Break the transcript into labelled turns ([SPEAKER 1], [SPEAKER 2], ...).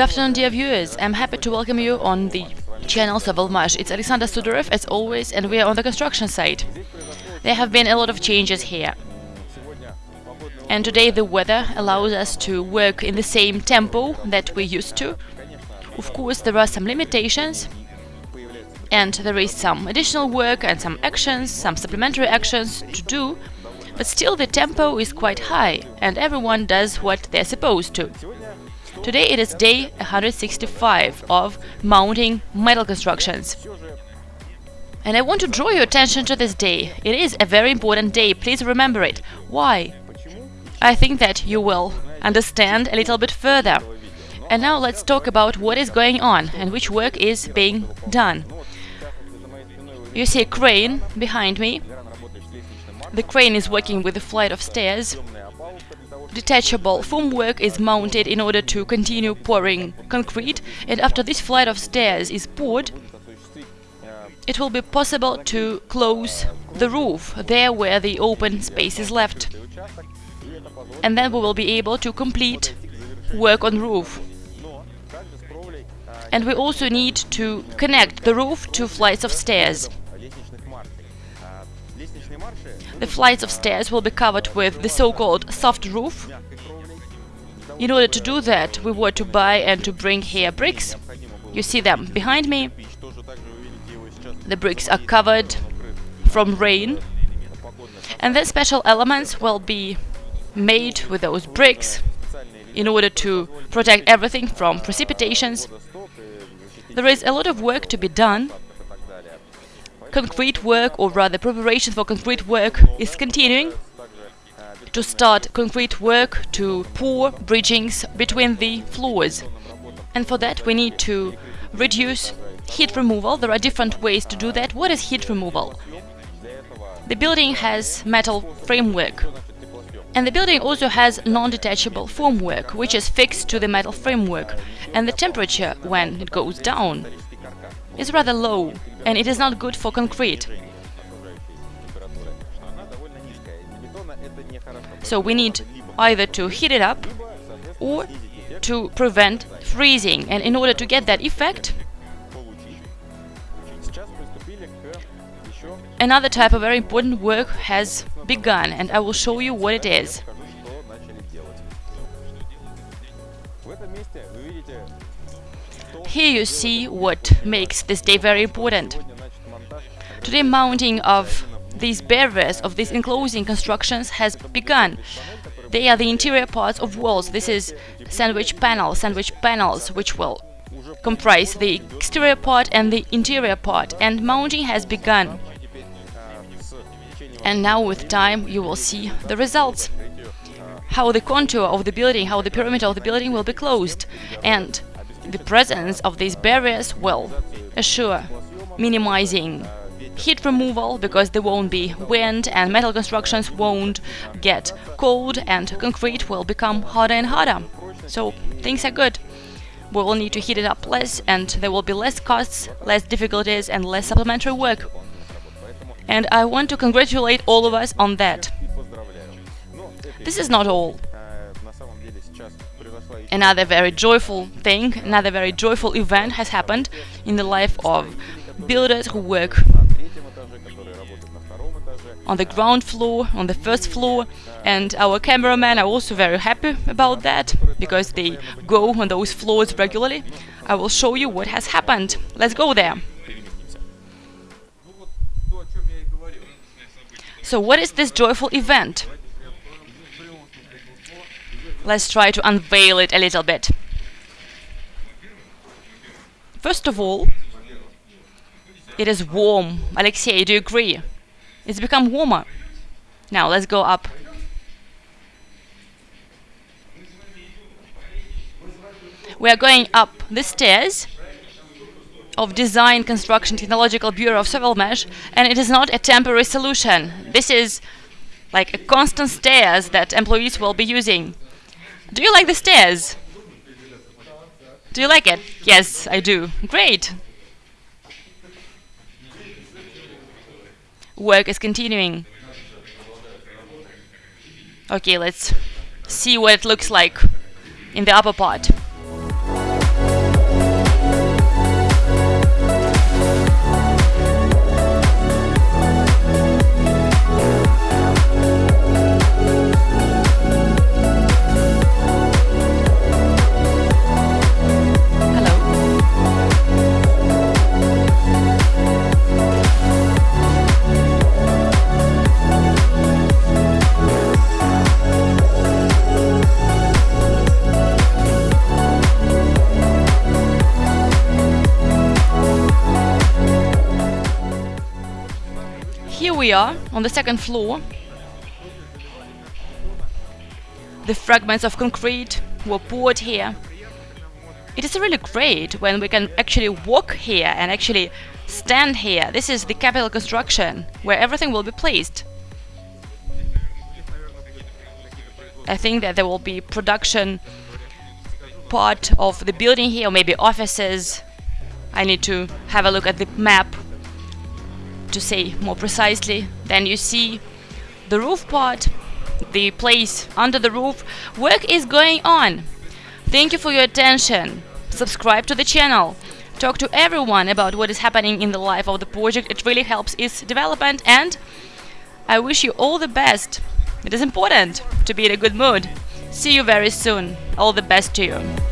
[SPEAKER 1] afternoon, dear viewers. I'm happy to welcome you on the channel Sovelmash. It's Alexander Sudarev, as always, and we are on the construction site. There have been a lot of changes here. And today the weather allows us to work in the same tempo that we used to. Of course, there are some limitations, and there is some additional work and some actions, some supplementary actions to do, but still the tempo is quite high, and everyone does what they're supposed to. Today it is day 165 of mounting metal constructions. And I want to draw your attention to this day. It is a very important day, please remember it. Why? I think that you will understand a little bit further. And now let's talk about what is going on and which work is being done. You see a crane behind me. The crane is working with a flight of stairs detachable formwork is mounted in order to continue pouring concrete and after this flight of stairs is poured it will be possible to close the roof there where the open space is left. And then we will be able to complete work on roof. And we also need to connect the roof to flights of stairs the flights of stairs will be covered with the so-called soft roof. In order to do that, we were to buy and to bring here bricks. You see them behind me. The bricks are covered from rain. And then special elements will be made with those bricks in order to protect everything from precipitations. There is a lot of work to be done concrete work, or rather preparation for concrete work, is continuing. To start concrete work to pour bridgings between the floors. And for that we need to reduce heat removal. There are different ways to do that. What is heat removal? The building has metal framework. And the building also has non-detachable formwork, which is fixed to the metal framework. And the temperature, when it goes down, is rather low and it is not good for concrete. So we need either to heat it up or to prevent freezing and in order to get that effect another type of very important work has begun and I will show you what it is. Here you see what makes this day very important. Today mounting of these barriers, of these enclosing constructions has begun. They are the interior parts of walls. This is sandwich panel, sandwich panels, which will comprise the exterior part and the interior part, and mounting has begun. And now with time you will see the results. How the contour of the building, how the perimeter of the building will be closed, and the presence of these barriers will assure minimizing heat removal because there won't be wind and metal constructions won't get cold and concrete will become harder and harder. So things are good. We will need to heat it up less and there will be less costs, less difficulties and less supplementary work. And I want to congratulate all of us on that. This is not all. Another very joyful thing, another very joyful event has happened in the life of builders who work on the ground floor, on the first floor, and our cameramen are also very happy about that, because they go on those floors regularly. I will show you what has happened. Let's go there. So what is this joyful event? Let's try to unveil it a little bit. First of all, it is warm. Alexei, do you agree? It's become warmer. Now let's go up. We are going up the stairs of Design Construction Technological Bureau of Sovelmash, and it is not a temporary solution. This is like a constant stairs that employees will be using. Do you like the stairs? Do you like it? Yes, I do. Great! Work is continuing. Okay, let's see what it looks like in the upper part. Here we are on the second floor. The fragments of concrete were poured here. It is really great when we can actually walk here and actually stand here. This is the capital construction where everything will be placed. I think that there will be production part of the building here, maybe offices. I need to have a look at the map to say more precisely. Then you see the roof part, the place under the roof. Work is going on. Thank you for your attention. Subscribe to the channel. Talk to everyone about what is happening in the life of the project. It really helps its development and I wish you all the best. It is important to be in a good mood. See you very soon. All the best to you.